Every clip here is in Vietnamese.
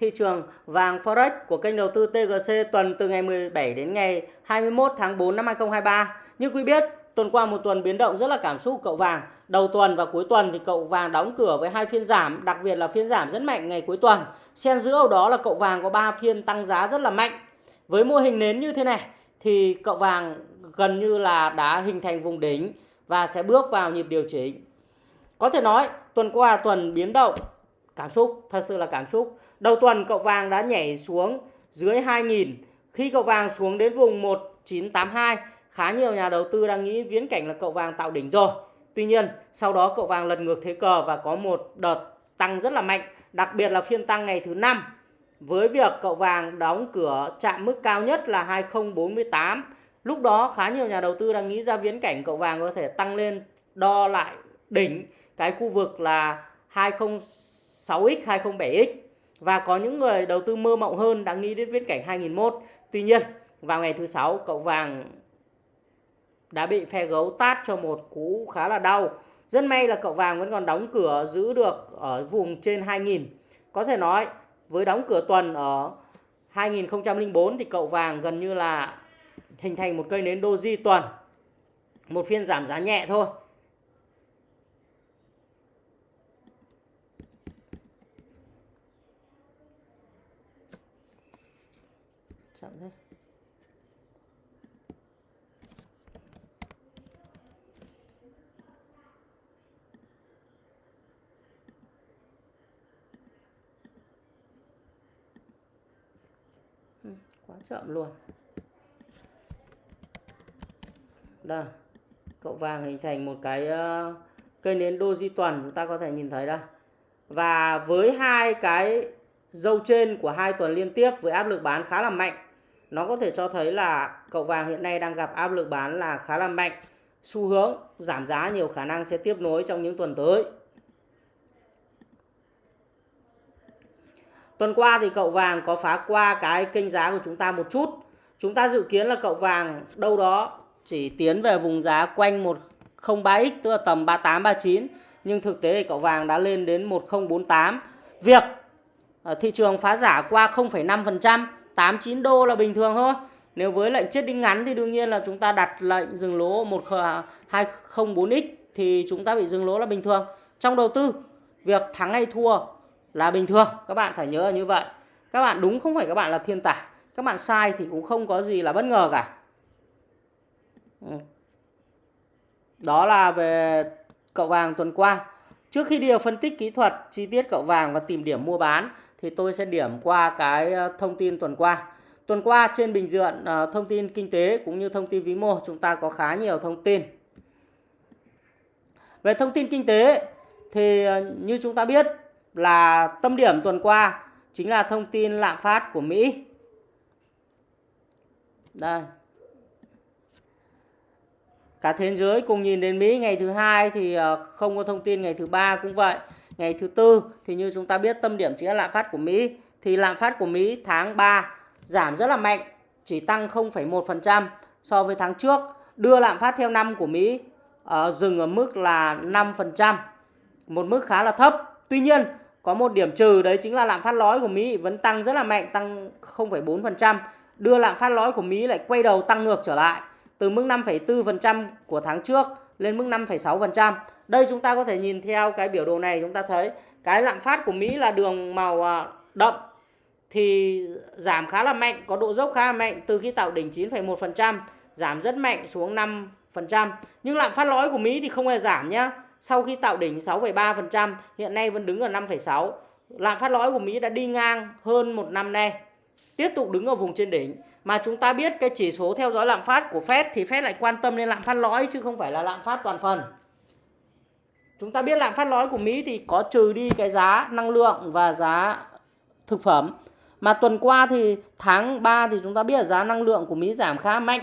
thị trường vàng Forex của kênh đầu tư TGC tuần từ ngày 17 đến ngày 21 tháng 4 năm 2023. Như quý biết, tuần qua một tuần biến động rất là cảm xúc cậu vàng. Đầu tuần và cuối tuần thì cậu vàng đóng cửa với hai phiên giảm, đặc biệt là phiên giảm rất mạnh ngày cuối tuần. Xen giữa đó là cậu vàng có 3 phiên tăng giá rất là mạnh. Với mô hình nến như thế này thì cậu vàng gần như là đã hình thành vùng đỉnh và sẽ bước vào nhịp điều chỉnh. Có thể nói tuần qua tuần biến động cảm xúc, thật sự là cảm xúc. Đầu tuần cậu vàng đã nhảy xuống dưới 2.000 khi cậu vàng xuống đến vùng 1982 khá nhiều nhà đầu tư đang nghĩ viễn cảnh là cậu vàng tạo đỉnh rồi. Tuy nhiên, sau đó cậu vàng lật ngược thế cờ và có một đợt tăng rất là mạnh, đặc biệt là phiên tăng ngày thứ năm với việc cậu vàng đóng cửa chạm mức cao nhất là 2048. Lúc đó khá nhiều nhà đầu tư đang nghĩ ra viễn cảnh cậu vàng có thể tăng lên đo lại đỉnh cái khu vực là 206x, 207x và có những người đầu tư mơ mộng hơn đã nghĩ đến viễn cảnh 2001. Tuy nhiên, vào ngày thứ sáu cậu vàng đã bị phe gấu tát cho một cú khá là đau. Rất may là cậu vàng vẫn còn đóng cửa giữ được ở vùng trên 2000. Có thể nói với đóng cửa tuần ở 2004 thì cậu vàng gần như là hình thành một cây nến doji tuần. Một phiên giảm giá nhẹ thôi. Chậm thế. Ừ. quá chậm luôn. Đây cậu vàng hình thành một cái uh, cây nến doji tuần chúng ta có thể nhìn thấy đây. Và với hai cái dâu trên của hai tuần liên tiếp với áp lực bán khá là mạnh nó có thể cho thấy là cậu vàng hiện nay đang gặp áp lực bán là khá là mạnh. Xu hướng giảm giá nhiều khả năng sẽ tiếp nối trong những tuần tới. Tuần qua thì cậu vàng có phá qua cái kênh giá của chúng ta một chút. Chúng ta dự kiến là cậu vàng đâu đó chỉ tiến về vùng giá quanh 103x tức là tầm 38 39 nhưng thực tế thì cậu vàng đã lên đến 1048. Việc ờ, thị trường phá giả qua 0,5%, 89 đô là bình thường thôi. Nếu với lệnh chết đinh ngắn thì đương nhiên là chúng ta đặt lệnh dừng lỗ 1204x thì chúng ta bị dừng lỗ là bình thường. Trong đầu tư, việc thắng hay thua là bình thường. Các bạn phải nhớ là như vậy. Các bạn đúng không phải các bạn là thiên tài. Các bạn sai thì cũng không có gì là bất ngờ cả. Ừ. Đó là về cậu vàng tuần qua. Trước khi đi vào phân tích kỹ thuật, chi tiết cậu vàng và tìm điểm mua bán, thì tôi sẽ điểm qua cái ờ, thông tin tuần qua. Tuần qua trên bình diện ờ, thông tin kinh tế cũng như thông tin vĩ mô, chúng ta có khá nhiều thông tin. Về thông tin kinh tế thì ờ, như chúng ta biết là tâm điểm tuần qua chính là thông tin lạm phát của Mỹ. Đây. Cả thế giới cùng nhìn đến Mỹ ngày thứ hai thì ờ, không có thông tin ngày thứ ba cũng vậy. Ngày thứ tư thì như chúng ta biết tâm điểm chính là lạm phát của Mỹ thì lạm phát của Mỹ tháng 3 giảm rất là mạnh, chỉ tăng 0,1% so với tháng trước, đưa lạm phát theo năm của Mỹ uh, dừng ở mức là 5%, một mức khá là thấp. Tuy nhiên, có một điểm trừ đấy chính là lạm phát lõi của Mỹ vẫn tăng rất là mạnh, tăng 0,4%, đưa lạm phát lõi của Mỹ lại quay đầu tăng ngược trở lại từ mức 5,4% của tháng trước lên mức 5,6%. Đây chúng ta có thể nhìn theo cái biểu đồ này chúng ta thấy cái lạm phát của Mỹ là đường màu à, đậm thì giảm khá là mạnh, có độ dốc khá là mạnh từ khi tạo đỉnh 9,1%, giảm rất mạnh xuống 5%. Nhưng lạm phát lõi của Mỹ thì không hề giảm nhá sau khi tạo đỉnh 6,3%, hiện nay vẫn đứng ở 5,6. Lạm phát lõi của Mỹ đã đi ngang hơn một năm nay, tiếp tục đứng ở vùng trên đỉnh. Mà chúng ta biết cái chỉ số theo dõi lạm phát của Fed thì Fed lại quan tâm đến lạm phát lõi chứ không phải là lạm phát toàn phần. Chúng ta biết lạm phát lõi của Mỹ thì có trừ đi cái giá năng lượng và giá thực phẩm. Mà tuần qua thì tháng 3 thì chúng ta biết là giá năng lượng của Mỹ giảm khá mạnh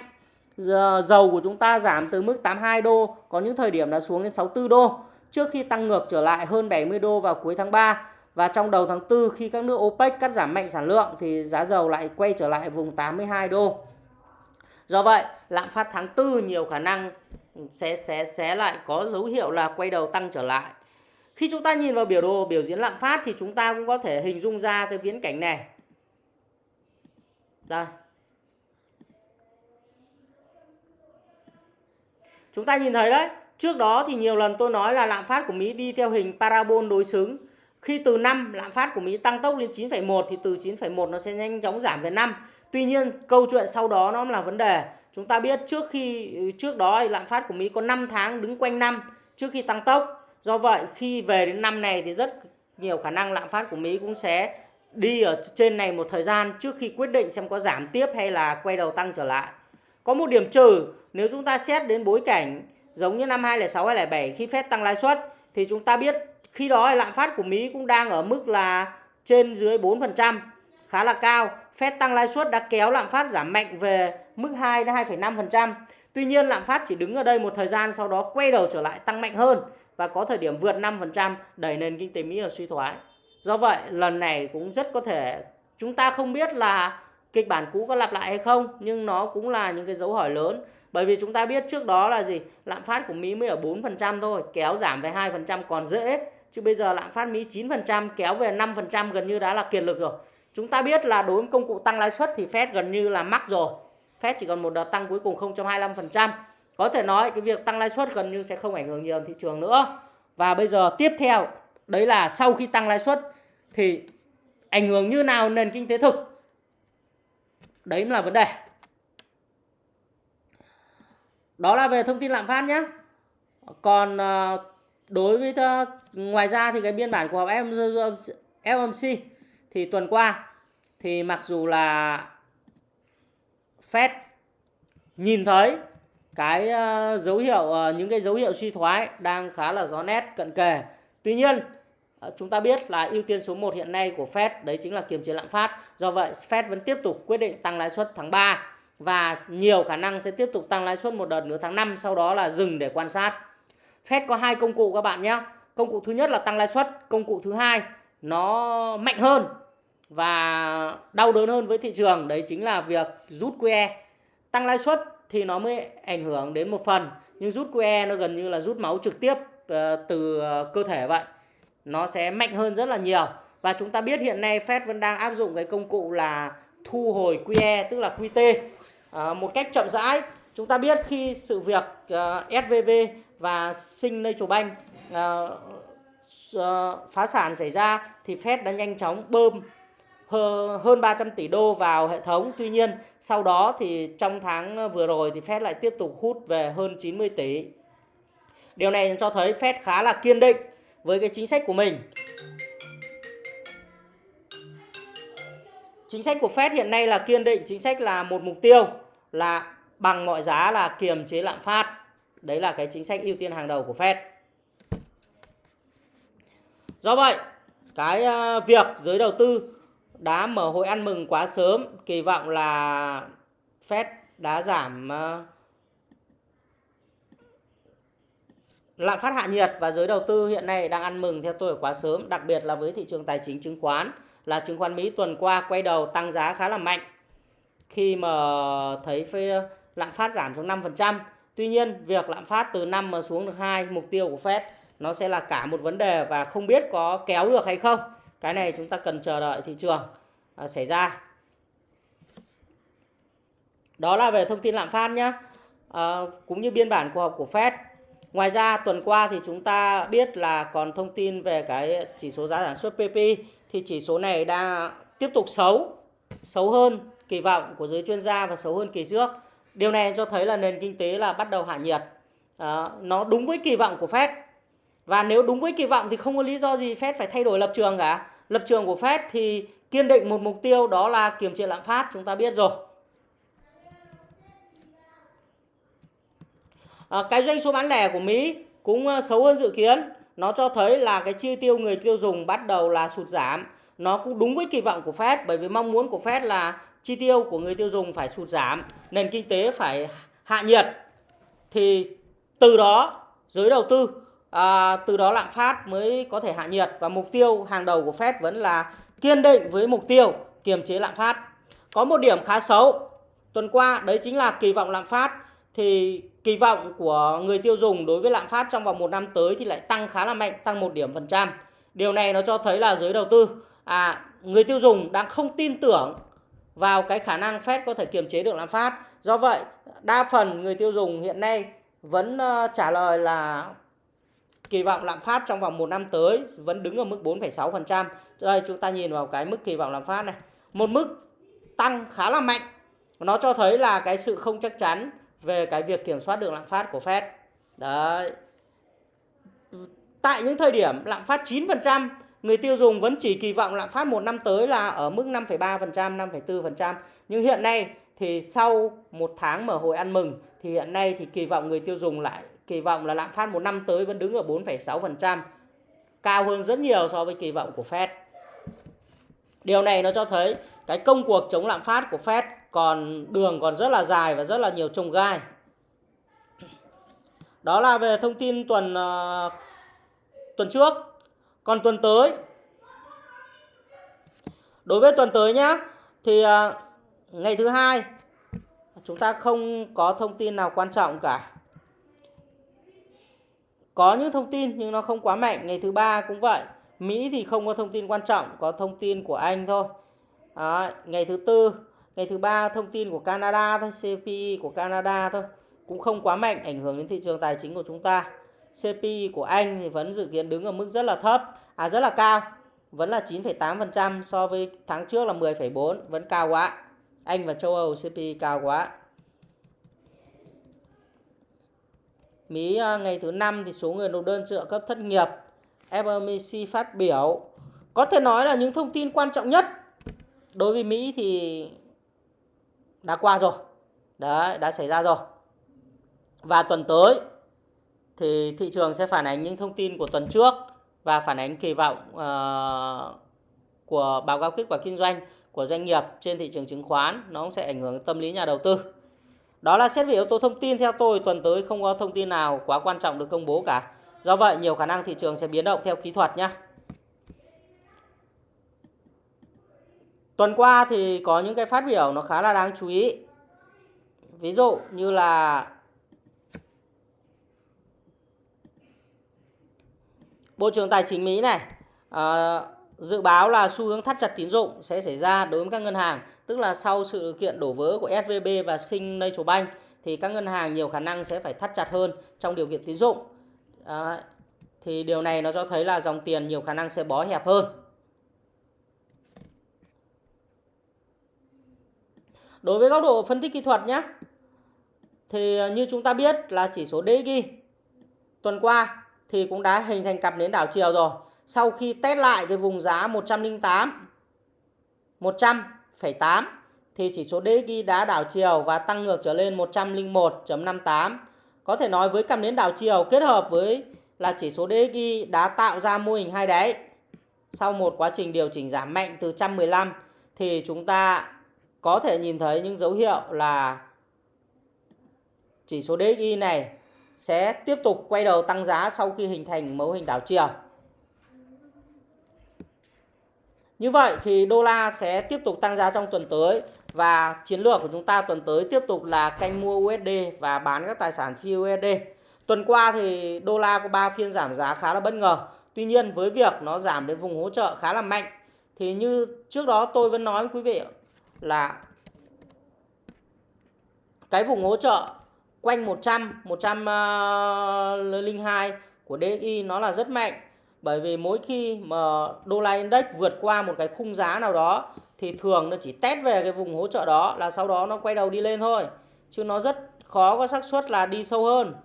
dầu của chúng ta giảm từ mức 82 đô, có những thời điểm đã xuống đến 64 đô trước khi tăng ngược trở lại hơn 70 đô vào cuối tháng 3. Và trong đầu tháng 4 khi các nước OPEC cắt giảm mạnh sản lượng thì giá dầu lại quay trở lại vùng 82 đô. Do vậy, lạm phát tháng 4 nhiều khả năng sẽ sẽ sẽ lại có dấu hiệu là quay đầu tăng trở lại. Khi chúng ta nhìn vào biểu đồ biểu diễn lạm phát thì chúng ta cũng có thể hình dung ra cái viễn cảnh này. Đây. Chúng ta nhìn thấy đấy, trước đó thì nhiều lần tôi nói là lạm phát của Mỹ đi theo hình parabol đối xứng. Khi từ 5 lạm phát của Mỹ tăng tốc lên 9,1 thì từ 9,1 nó sẽ nhanh chóng giảm về 5. Tuy nhiên câu chuyện sau đó nó là vấn đề. Chúng ta biết trước khi trước đó lạm phát của Mỹ có 5 tháng đứng quanh 5 trước khi tăng tốc. Do vậy khi về đến năm này thì rất nhiều khả năng lạm phát của Mỹ cũng sẽ đi ở trên này một thời gian trước khi quyết định xem có giảm tiếp hay là quay đầu tăng trở lại. Có một điểm trừ nếu chúng ta xét đến bối cảnh giống như năm 2006 2007 khi Fed tăng lãi suất thì chúng ta biết khi đó lạm phát của Mỹ cũng đang ở mức là trên dưới 4%, khá là cao. Fed tăng lãi suất đã kéo lạm phát giảm mạnh về mức 2 đến 2,5%. Tuy nhiên lạm phát chỉ đứng ở đây một thời gian sau đó quay đầu trở lại tăng mạnh hơn và có thời điểm vượt 5% đẩy nền kinh tế Mỹ ở suy thoái. Do vậy lần này cũng rất có thể chúng ta không biết là kịch bản cũ có lặp lại hay không, nhưng nó cũng là những cái dấu hỏi lớn. Bởi vì chúng ta biết trước đó là gì? Lạm phát của Mỹ mới ở 4% thôi, kéo giảm về 2% còn dễ. Chứ bây giờ lạm phát Mỹ 9% kéo về 5% gần như đã là kiệt lực rồi. Chúng ta biết là đối với công cụ tăng lãi suất thì Fed gần như là mắc rồi. Fed chỉ còn một đợt tăng cuối cùng 0.25% có thể nói cái việc tăng lãi suất gần như sẽ không ảnh hưởng nhiều thị trường nữa. Và bây giờ tiếp theo, đấy là sau khi tăng lãi suất thì ảnh hưởng như nào nền kinh tế thực? Đấy mới là vấn đề đó là về thông tin lạm phát nhé còn ờ, đối với ờ, ngoài ra thì cái biên bản của họp ờ, FOMC thì tuần qua thì mặc dù là Fed nhìn thấy cái dấu hiệu những cái dấu hiệu suy thoái đang khá là rõ nét, cận kề. Tuy nhiên Ờ, chúng ta biết là ưu tiên số 1 hiện nay của Fed đấy chính là kiềm chế lạm phát. Do vậy Fed vẫn tiếp tục quyết định tăng lãi suất tháng 3 và nhiều khả năng sẽ tiếp tục tăng lãi suất một đợt nữa tháng 5 sau đó là dừng để quan sát. Fed có hai công cụ các bạn nhé. Công cụ thứ nhất là tăng lãi suất, công cụ thứ hai nó mạnh hơn và đau đớn hơn với thị trường đấy chính là việc rút QE. Tăng lãi suất thì nó mới ảnh hưởng đến một phần nhưng rút QE nó gần như là rút máu trực tiếp ờ, từ ờ, cơ thể vậy nó sẽ mạnh hơn rất là nhiều và chúng ta biết hiện nay Fed vẫn đang áp dụng cái công cụ là thu hồi QE tức là QT à, một cách chậm rãi chúng ta biết khi sự việc à, uh, SVB và Signature Bank uh, uh, phá sản xảy ra thì Fed đã nhanh chóng bơm hơn 300 tỷ đô vào hệ thống. Tuy nhiên sau đó thì trong tháng vừa rồi thì Fed lại tiếp tục hút về hơn 90 tỷ. Điều này cho thấy Fed khá là kiên định với cái chính sách của mình. Chính sách của Fed hiện nay là kiên định chính sách là một mục tiêu là bằng mọi giá là kiềm chế lạm phát. Đấy là cái chính sách ưu tiên hàng đầu của Fed. Do vậy, cái ờ, việc giới đầu tư đã mở hội ăn mừng quá sớm, kỳ vọng là Fed đã giảm ờ, lạm phát hạ nhiệt và giới đầu tư hiện nay đang ăn mừng theo tôi ở quá sớm, đặc biệt là với thị trường tài chính chứng khoán là chứng khoán Mỹ tuần qua quay đầu tăng giá khá là mạnh khi mà thấy phê lạm phát giảm xuống 5%. Tuy nhiên, việc lạm phát từ 5 mà xuống được 2 mục tiêu của Fed nó sẽ là cả một vấn đề và không biết có kéo được hay không. Cái này chúng ta cần chờ đợi thị trường à, xảy ra. Đó là về thông tin lạm phát nhé. À, cũng như biên bản cuộc họp của Fed Ngoài ra tuần qua thì chúng ta biết là còn thông tin về cái chỉ số giá sản xuất PP thì chỉ số này đang tiếp tục xấu, xấu hơn kỳ vọng của giới chuyên gia và xấu hơn kỳ trước. Điều này cho thấy là nền kinh tế là bắt đầu hạ nhiệt. À, nó đúng với kỳ vọng của Fed. Và nếu đúng với kỳ vọng thì không có lý do gì Fed phải thay đổi lập trường cả. Lập trường của Fed thì kiên định một mục tiêu đó là kiềm chế lạm phát, chúng ta biết rồi. À, cái doanh số bán lẻ của Mỹ cũng ờ, xấu hơn dự kiến. Nó cho thấy là cái chi tiêu người tiêu dùng bắt đầu là sụt giảm. Nó cũng đúng với kỳ vọng của Fed bởi vì mong muốn của Fed là chi tiêu của người tiêu dùng phải sụt giảm nền kinh tế phải hạ nhiệt. Thì từ đó giới đầu tư à, từ đó lạm phát mới có thể hạ nhiệt và mục tiêu hàng đầu của Fed vẫn là kiên định với mục tiêu kiềm chế lạm phát. Có một điểm khá xấu tuần qua đấy chính là kỳ vọng lạm phát thì kỳ vọng của người tiêu dùng đối với lạm phát trong vòng một năm tới thì lại tăng khá là mạnh, tăng một điểm phần trăm. Điều này nó cho thấy là giới đầu tư, à, người tiêu dùng đang không tin tưởng vào cái khả năng Fed có thể kiềm chế được lạm phát. Do vậy, đa phần người tiêu dùng hiện nay vẫn ờ, trả lời là kỳ vọng lạm phát trong vòng một năm tới vẫn đứng ở mức 4,6%. Đây chúng ta nhìn vào cái mức kỳ vọng lạm phát này. Một mức tăng khá là mạnh. Nó cho thấy là cái sự không chắc chắn về cái việc kiểm soát được lạm phát của Fed. Đấy. Tại những thời điểm lạm phát 9%, người tiêu dùng vẫn chỉ kỳ vọng lạm phát một năm tới là ở mức 5,3%, 5,4%. Nhưng hiện nay thì sau một tháng mở hội ăn mừng thì hiện nay thì kỳ vọng người tiêu dùng lại kỳ vọng là lạm phát một năm tới vẫn đứng ở 4,6%, cao hơn rất nhiều so với kỳ vọng của Fed. Điều này nó cho thấy cái công cuộc chống lạm phát của Fed còn đường còn rất là dài và rất là nhiều trông gai. Đó là về thông tin tuần uh, tuần trước. Còn tuần tới Đối với tuần tới nhá thì uh, ngày thứ hai chúng ta không có thông tin nào quan trọng cả. Có những thông tin nhưng nó không quá mạnh. Ngày thứ ba cũng vậy. Mỹ thì không có thông tin quan trọng, có thông tin của Anh thôi. Đó, ngày thứ tư, ngày thứ ba thông tin của Canada thôi, CPI của Canada thôi, cũng không quá mạnh ảnh hưởng đến thị trường tài chính của chúng ta. CPI của Anh thì vẫn dự kiến đứng ở mức rất là thấp, à rất là cao, vẫn là 9,8% so với tháng trước là 10,4, vẫn cao quá. Anh và châu Âu CPI cao quá. Mỹ à, ngày thứ năm thì số người nộp đơn trợ cấp thất nghiệp FOMC phát biểu. Có thể nói là những thông tin quan trọng nhất đối với Mỹ thì đã qua rồi. Đấy đã xảy ra rồi. Và tuần tới thì thị trường sẽ phản ánh những thông tin của tuần trước và phản ánh kỳ vọng uh, của báo cáo kết quả kinh doanh của doanh nghiệp trên thị trường chứng khoán. Nó cũng sẽ ảnh hưởng tâm lý nhà đầu tư. Đó là xét về yếu tố thông tin. Theo tôi tuần tới không có thông tin nào quá quan trọng được công bố cả. Do vậy nhiều khả năng thị trường sẽ biến động theo kỹ thuật nhé. Tuần qua thì có những cái phát biểu nó khá là đáng chú ý. Ví dụ như là Bộ trưởng Tài chính Mỹ này à, dự báo là xu hướng thắt chặt tín dụng sẽ xảy ra đối với các ngân hàng tức là sau sự kiện đổ vỡ của SVB và Signature Bank thì các ngân hàng nhiều khả năng sẽ phải thắt chặt hơn trong điều kiện tín dụng. À, thì điều này nó cho thấy là dòng tiền nhiều khả năng sẽ bó hẹp hơn. Đối với góc độ phân tích kỹ thuật nhé, thì ờ, như chúng ta biết là chỉ số DXY tuần qua thì cũng đã hình thành cặp nến đảo chiều rồi. Sau khi test lại cái vùng giá 108, 100 1,8 thì chỉ số DXY đã đảo chiều và tăng ngược trở lên 101.58. Có thể nói với cặp nến đảo chiều kết hợp với là chỉ số DXY đã tạo ra mô hình hai đáy. Sau một quá trình điều chỉnh giảm mạnh từ 115 thì chúng ta có thể nhìn thấy những dấu hiệu là chỉ số DXY này sẽ tiếp tục quay đầu tăng giá sau khi hình thành mẫu hình đảo chiều. Như vậy thì đô la sẽ tiếp tục tăng giá trong tuần tới và chiến lược của chúng ta tuần tới tiếp tục là canh mua USD và bán các tài sản phi USD. Tuần qua thì đô la có 3 phiên giảm giá khá là bất ngờ. Tuy nhiên với việc nó giảm đến vùng hỗ trợ khá là mạnh thì như trước đó tôi vẫn nói với quý vị là cái vùng hỗ trợ quanh 100, 102 ờ, của DXY nó là rất mạnh bởi vì mỗi khi mà đô la index vượt qua một cái khung giá nào đó thì thường nó chỉ test về cái vùng hỗ trợ đó là sau đó nó quay đầu đi lên thôi. Chứ nó rất khó có xác suất là đi sâu hơn.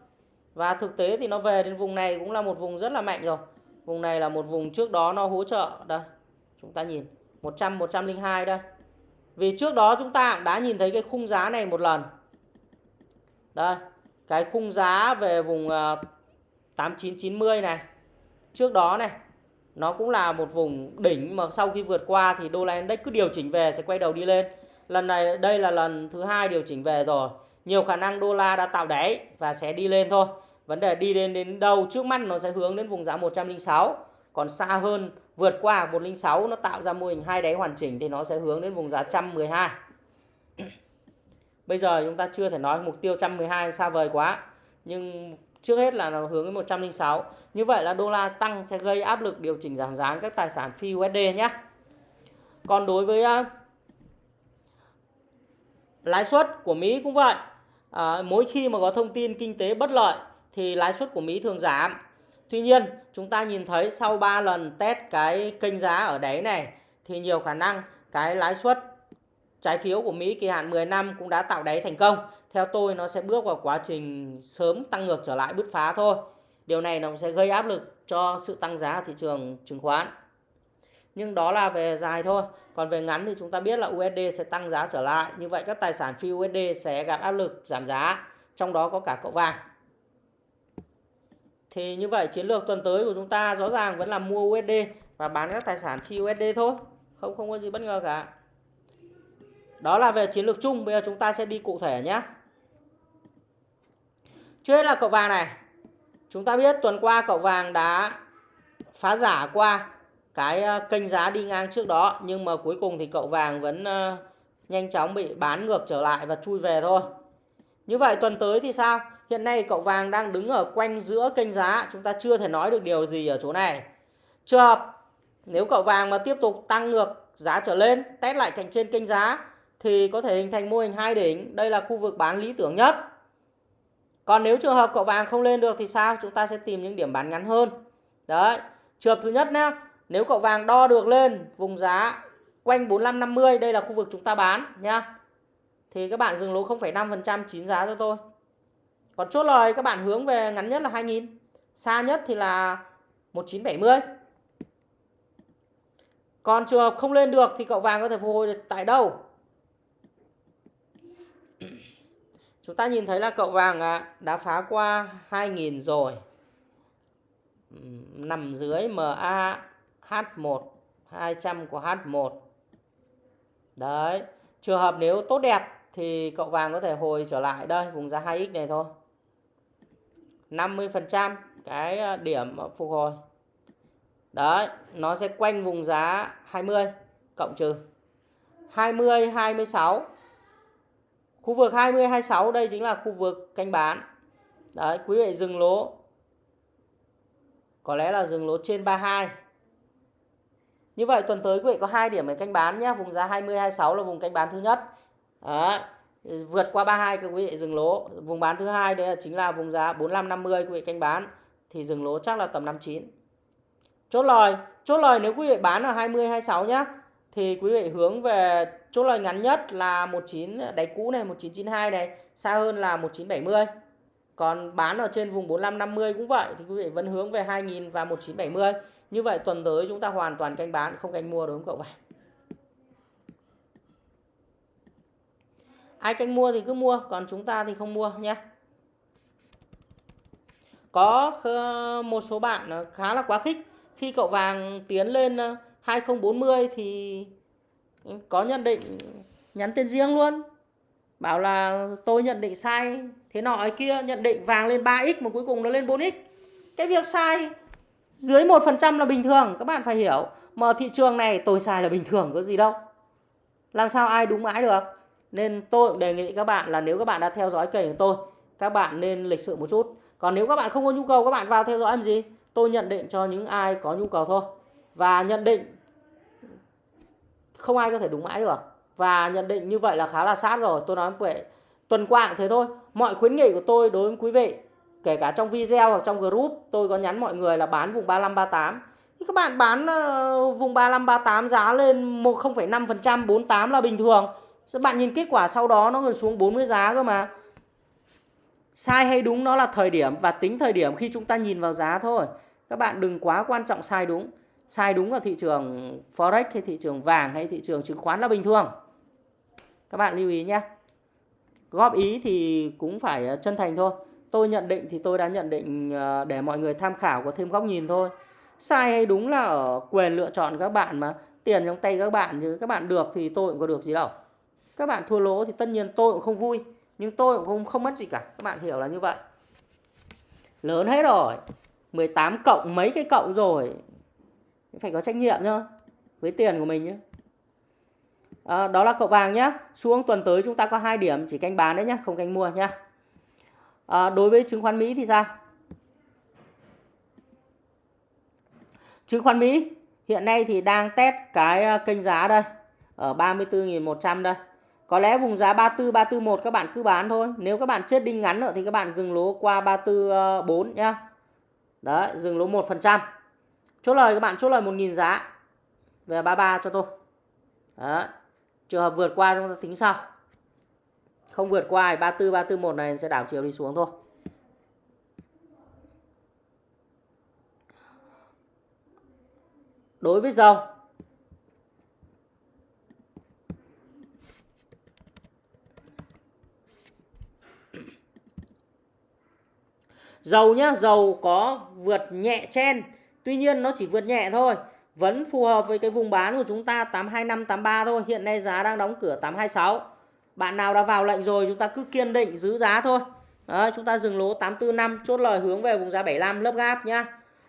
Và thực tế thì nó về đến vùng này cũng là một vùng rất là mạnh rồi. Vùng này là một vùng trước đó nó hỗ trợ, đây, chúng ta nhìn 100 102 đây. Vì trước đó chúng ta đã nhìn thấy cái khung giá này một lần. Đây, cái khung giá về vùng à, 8990 này. Trước đó này nó cũng là một vùng đỉnh mà sau khi vượt qua thì đô la index cứ điều chỉnh về sẽ quay đầu đi lên. Lần này, đây là lần thứ hai điều chỉnh về rồi. Nhiều khả năng đô la đã tạo đáy và sẽ đi lên thôi. Vấn đề đi lên đến đâu trước mắt nó sẽ hướng đến vùng giá 106 còn xa hơn vượt qua 106 nó tạo ra mô hình hai đáy hoàn chỉnh thì nó sẽ hướng đến vùng giá 112 Bây giờ chúng ta chưa thể nói mục tiêu 112 xa vời quá. Nhưng trước hết là nó hướng đến 106. Như vậy là đô la tăng sẽ gây áp lực điều chỉnh giảm giá các tài sản phi USD nhé. Còn đối với uh, lãi suất của Mỹ cũng vậy. À, mỗi khi mà có thông tin kinh tế bất lợi thì lãi suất của Mỹ thường giảm. Tuy nhiên, chúng ta nhìn thấy sau 3 lần test cái kênh giá ở đáy này thì nhiều khả năng cái lãi suất trái phiếu của Mỹ kỳ hạn 10 năm cũng đã tạo đáy thành công. Theo tôi, nó sẽ bước vào quá trình sớm tăng ngược trở lại bứt phá thôi. Điều này nó sẽ gây áp lực cho sự tăng giá thị trường chứng khoán. Nhưng đó là về dài thôi. Còn về ngắn thì chúng ta biết là USD sẽ tăng giá trở lại. Như vậy các tài sản phi USD sẽ gặp áp lực giảm giá. Trong đó có cả cậu vàng. Thì như vậy chiến lược tuần tới của chúng ta rõ ràng vẫn là mua USD và bán các tài sản phi USD thôi. Không không có gì bất ngờ cả. Đó là về chiến lược chung. Bây giờ chúng ta sẽ đi cụ thể nhé. Trước hết là cậu vàng này. Chúng ta biết tuần qua cậu vàng đã phá giả qua cái ờ, kênh giá đi ngang trước đó. Nhưng mà cuối cùng thì cậu vàng vẫn ờ, nhanh chóng bị bán ngược trở lại và chui về thôi. Như vậy tuần tới thì sao? Hiện nay cậu vàng đang đứng ở quanh giữa kênh giá. Chúng ta chưa thể nói được điều gì ở chỗ này. Trường hợp nếu cậu vàng mà tiếp tục tăng ngược giá trở lên, test lại cạnh trên kênh giá thì có thể hình thành mô hình hai đỉnh. Đây là khu vực bán lý tưởng nhất. Còn nếu trường hợp cậu vàng không lên được thì sao? Chúng ta sẽ tìm những điểm bán ngắn hơn. Đấy. Trường hợp thứ nhất nhé. Nếu cậu vàng đo được lên vùng giá quanh 4550, đây là khu vực chúng ta bán nhá. Thì các bạn dừng lỗ 0,5% chín giá cho tôi. Còn chốt lời các bạn hướng về ngắn nhất là 2000. Xa nhất thì là 1970. Còn trường hợp không lên được thì cậu vàng có thể phục hồi tại đâu? Chúng ta nhìn thấy là cậu vàng đã phá qua 2000 rồi. Nằm dưới MA H1 200 của H1. Đấy. Trường hợp nếu tốt đẹp thì cậu vàng có thể hồi trở lại đây vùng giá 2x này thôi. 50% cái ờ, điểm phục hồi. Đấy, nó sẽ quanh vùng giá 20 cộng trừ 20 26. Khu vực 20 26 đây chính là khu vực canh bán. Đấy, quý vị dừng lỗ. Có lẽ là dừng lỗ trên 32. Như vậy tuần tới quý vị có hai điểm để canh bán nhé, vùng giá 20 26 là vùng canh bán thứ nhất. Đấy. Vượt qua 32 các quý vị dừng lỗ. Vùng bán thứ hai đấy là chính là vùng giá 45 50 quý vị canh bán thì dừng lỗ chắc là tầm 59. Chốt lời, chốt lời nếu quý vị bán ở 20 26 nhé thì quý vị hướng về chốt lời ngắn nhất là 19 đáy cũ này 1992 này, xa hơn là 1970. Còn bán ở trên vùng 45 50 cũng vậy thì quý vị vẫn hướng về 2000 và 1970. Như vậy tuần tới chúng ta hoàn toàn canh bán không canh mua đúng không cậu vàng? Ai canh mua thì cứ mua, còn chúng ta thì không mua nhé. Có một số bạn khá là quá khích khi cậu vàng tiến lên 2040 thì có nhận định nhắn tin riêng luôn. Bảo là tôi nhận định sai, thế nọ ấy kia, nhận định vàng lên 3x mà cuối cùng nó lên 4x cái việc sai dưới 1% là bình thường, các bạn phải hiểu. Mà thị trường này tôi sai là bình thường, có gì đâu. Làm sao ai đúng mãi được? Nên tôi cũng đề nghị các bạn là nếu các bạn đã theo dõi kênh của tôi, các bạn nên lịch sự một chút. Còn nếu các bạn không có nhu cầu, các bạn vào theo dõi làm gì? Tôi nhận định cho những ai có nhu cầu thôi và nhận định không ai có thể đúng mãi được. Và nhận định như vậy là khá là sát rồi. Tôi nói vậy tuần qua cũng thế thôi. Mọi khuyến nghị của tôi đối với quý vị kể cả trong video hoặc trong group tôi có nhắn mọi người là bán vùng 35 38 thì các bạn bán ờ, vùng 3538 giá lên 0,5% 48 là bình thường. Các bạn nhìn kết quả sau đó nó còn xuống 40 giá cơ mà? Sai hay đúng nó là thời điểm và tính thời điểm khi chúng ta nhìn vào giá thôi. Các bạn đừng quá quan trọng sai đúng sai đúng ở thị trường forex hay thị trường vàng hay thị trường chứng khoán là bình thường. Các bạn lưu ý nhé. Góp ý thì cũng phải ờ, chân thành thôi. Tôi nhận định thì tôi đã nhận định ờ, để mọi người tham khảo có thêm góc nhìn thôi. Sai hay đúng là ở quyền lựa chọn các bạn mà. Tiền trong tay các bạn chứ các bạn được thì tôi cũng có được gì đâu. Các bạn thua lỗ thì tất nhiên tôi cũng không vui nhưng tôi cũng không, không mất gì cả. Các bạn hiểu là như vậy. Lớn hết rồi. 18 cộng mấy cái cộng rồi phải có trách nhiệm nhá với tiền của mình nhé à, đó là cậu vàng nhé xuống tuần tới chúng ta có hai điểm chỉ canh bán đấy nhé không canh mua nhé à, đối với chứng khoán Mỹ thì sao? Chứng khoán Mỹ hiện nay thì đang test cái à, kênh giá đây ở 34.100 đây. Có lẽ vùng giá 34 341 các bạn cứ bán thôi. Nếu các bạn chết đinh ngắn nữa thì các bạn dừng lỗ qua 344 à, nhá. Đấy dừng lỗ 1% chốt lời các bạn, chốt lời 1.000 giá. Về 33 cho tôi. Đó. trường hợp vượt qua chúng ta tính sau. Không vượt qua 34 341 này sẽ đảo chiều đi xuống thôi. Đối với dầu dầu nhá, dầu có vượt nhẹ chen tuy nhiên nó chỉ vượt nhẹ thôi vẫn phù hợp với cái vùng bán của chúng ta 825 83 thôi. Hiện nay giá đang đóng cửa 826 bạn nào đã vào lệnh rồi chúng ta cứ kiên định giữ giá thôi. Đó, chúng ta dừng lỗ 845 chốt lời hướng về vùng giá 75 lớp gap nhá.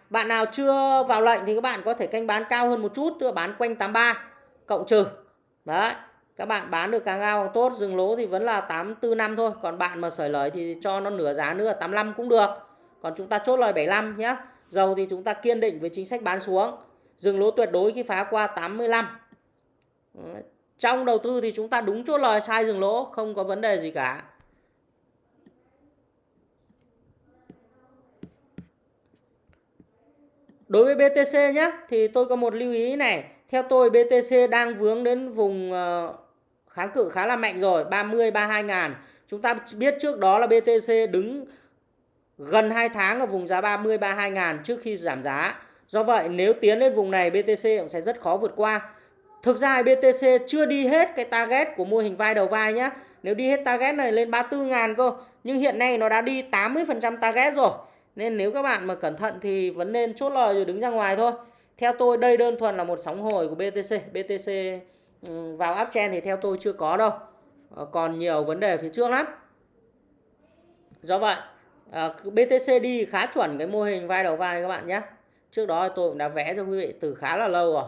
Bạn nào chưa vào lệnh thì các bạn có thể canh bán cao hơn một chút tức là bán quanh 83 cộng trừ. Đấy các bạn bán được càng cao càng tốt dừng lỗ thì vẫn là 845 thôi. Còn bạn mà sởi lời thì cho nó nửa giá nữa 85 cũng được. Còn chúng ta chốt lời 75 nhé dầu thì chúng ta kiên định với chính sách bán xuống. Dừng lỗ tuyệt đối khi phá qua 85 trong đầu tư thì chúng ta đúng chỗ lời, sai dừng lỗ, không có vấn đề gì cả. Đối với BTC nhé thì tôi có một lưu ý này. Theo tôi BTC đang vướng đến vùng ờ, kháng cự khá là mạnh rồi 30 32 ngàn. Chúng ta biết trước đó là BTC đứng gần 2 tháng ở vùng giá 30 32 ngàn trước khi giảm giá. Do vậy, nếu tiến lên vùng này BTC cũng sẽ rất khó vượt qua. Thực ra BTC chưa đi hết cái target của mô hình vai đầu vai nhé nếu đi hết target này lên 34 ngàn cơ, nhưng hiện nay nó đã đi 80% target rồi. Nên nếu các bạn mà cẩn thận thì vẫn nên chốt lời rồi đứng ra ngoài thôi. Theo tôi, đây đơn thuần là một sóng hồi của BTC BTC ừ, vào uptrend thì theo tôi chưa có đâu. Ờ, còn nhiều vấn đề phía trước lắm. Do vậy ờ, BTC đi khá chuẩn cái mô hình vai đầu vai các bạn nhé. Trước đó tôi cũng đã vẽ cho quý vị từ khá là lâu rồi.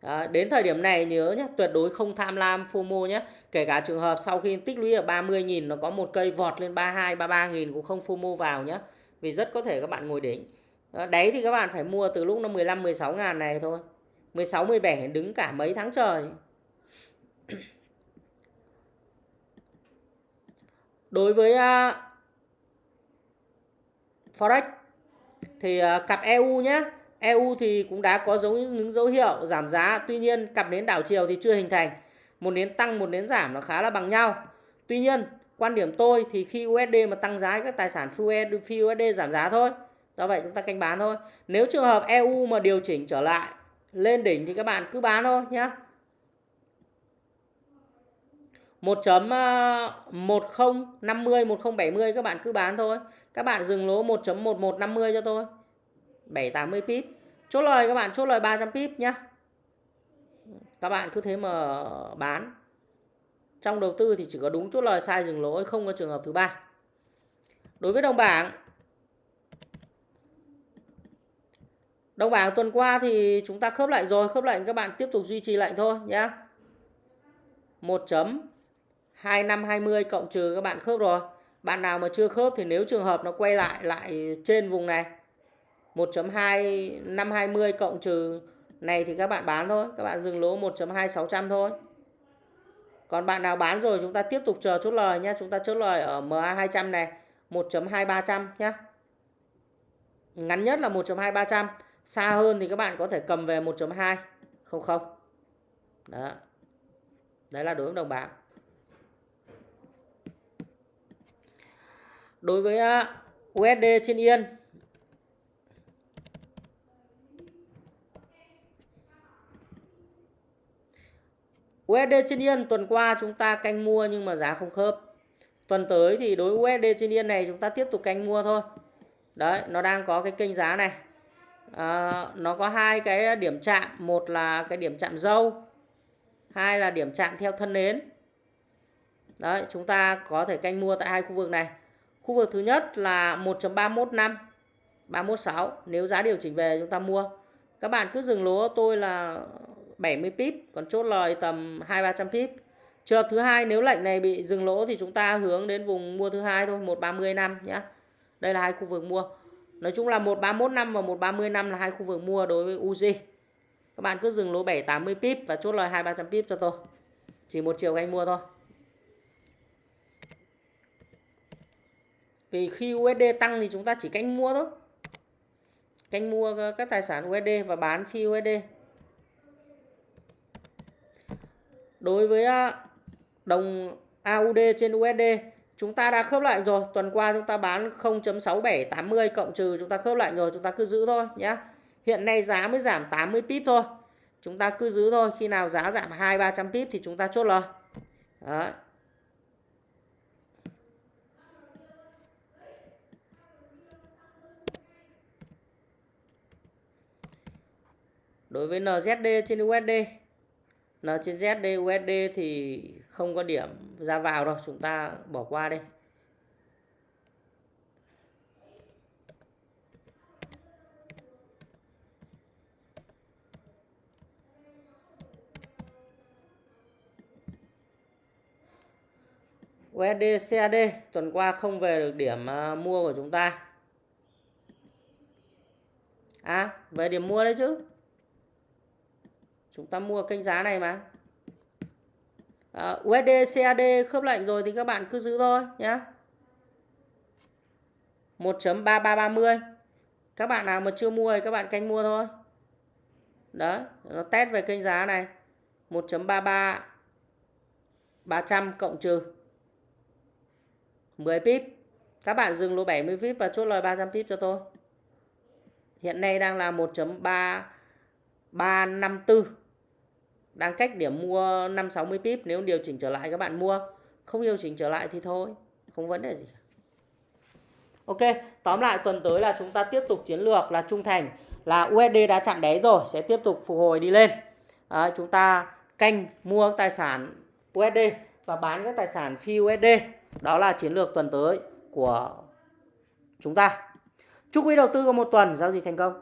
À, đến thời điểm này nhớ nhé tuyệt đối không tham lam FOMO nhé. Kể cả trường hợp sau khi tích lũy ở 30.000 nó có một cây vọt lên 32 33.000 cũng không FOMO vào nhé. Vì rất có thể các bạn ngồi đỉnh. À, đấy thì các bạn phải mua từ lúc nó 15 16 ngàn này thôi. 16, 17 đứng cả mấy tháng trời. Đối với uh, Forex thì à, cặp EU nhé. EU thì cũng đã có dấu những dấu hiệu giảm giá. Tuy nhiên cặp nến đảo chiều thì chưa hình thành. Một nến tăng, một nến giảm nó khá là bằng nhau. Tuy nhiên quan điểm tôi thì khi USD mà tăng giá các tài sản phi USD giảm giá thôi. Do vậy chúng ta canh bán thôi. Nếu trường hợp EU mà điều chỉnh trở lại lên đỉnh thì các bạn cứ bán thôi nhé 1.1050 1070 ờ, các bạn cứ bán thôi. Các bạn dừng lỗ 1.1150 cho tôi. 780 pip. Chốt lời các bạn chốt lời 300 pip nhá. các bạn cứ thế mà bán. Trong đầu tư thì chỉ có đúng chốt lời sai dừng lỗ không có trường hợp thứ ba. Đối với đồng bảng Đồng bảng tuần qua thì chúng ta khớp lệnh rồi, khớp lệnh các bạn tiếp tục duy trì lệnh thôi nhé. 1.2520 cộng trừ các bạn khớp rồi. Bạn nào mà chưa khớp thì nếu trường hợp nó quay lại lại trên vùng này 1.2520 cộng trừ này thì các bạn bán thôi. Các bạn dừng lỗ 1.2600 thôi. Còn bạn nào bán rồi, chúng ta tiếp tục chờ chốt lời nhé. Chúng ta chốt lời ở MA200 này 1.2300 nhé. Ngắn nhất là 1.2300 xa hơn thì các bạn có thể cầm về 1.2 không không đó đấy là đối với đồng bảng đối với à, USD trên yên. USD trên yên tuần qua chúng ta canh mua nhưng mà giá không khớp. Tuần tới thì đối với USD trên yên này chúng ta tiếp tục canh mua thôi. Đấy, nó đang có cái kênh giá này. À, nó có hai cái điểm chạm. Một là cái điểm chạm dâu hai là điểm chạm theo thân nến. Đấy chúng ta có thể canh mua tại hai khu vực này khu vực thứ nhất là 1.315 316 nếu giá điều chỉnh về chúng ta mua các bạn cứ dừng lỗ tôi là 70 pip còn chốt lời tầm 2 300 pip. Trường hợp thứ hai nếu lệnh này bị dừng lỗ thì chúng ta hướng đến vùng mua thứ hai thôi, 130 năm nhé. Đây là hai khu vực mua. Nói chung là 131 năm và 130 năm là hai khu vực mua đối với Uzi. Các bạn cứ dừng lỗ 780 pip và chốt lời 2 300 pip cho tôi. Chỉ một chiều anh mua thôi. Vì khi USD tăng thì chúng ta chỉ canh mua thôi. Canh mua ờ, các tài sản USD và bán phi USD. Đối với ờ, đồng AUD trên USD chúng ta đã khớp lại rồi. Tuần qua chúng ta bán 0.6780 cộng trừ chúng ta khớp lại rồi, chúng ta cứ giữ thôi nhé. Hiện nay giá mới giảm 80 pip thôi. Chúng ta cứ giữ thôi, khi nào giá giảm 2 300 pip thì chúng ta chốt lời. Đấy. Đối với NZD trên USD N trên ZD USD thì không có điểm ra vào đâu, chúng ta bỏ qua đây USD CAD tuần qua không về được điểm à, mua của chúng ta. À về điểm mua đấy chứ? Chúng ta mua kênh giá này mà. Ờ, à, USD CAD khớp lệnh rồi thì các bạn cứ giữ thôi nhé 1.3330 các bạn nào mà chưa mua thì các bạn canh mua thôi. Đó nó test về kênh giá này. 1.33 300 cộng trừ 10 pip. Các bạn dừng lỗ 70 pip và chốt lời 300 pip cho tôi. Hiện nay đang là 1.3354 đang cách điểm mua 560 pip nếu điều chỉnh trở lại các bạn mua. Không điều chỉnh trở lại thì thôi không vấn đề gì Ok tóm lại tuần tới là chúng ta tiếp tục chiến lược là trung thành là USD đã chạm đáy rồi sẽ tiếp tục phục hồi đi lên. À, chúng ta canh mua tài sản USD và bán các tài sản phi USD đó là chiến lược tuần tới của chúng ta. Chúc quý đầu tư có một tuần giao dịch thành công.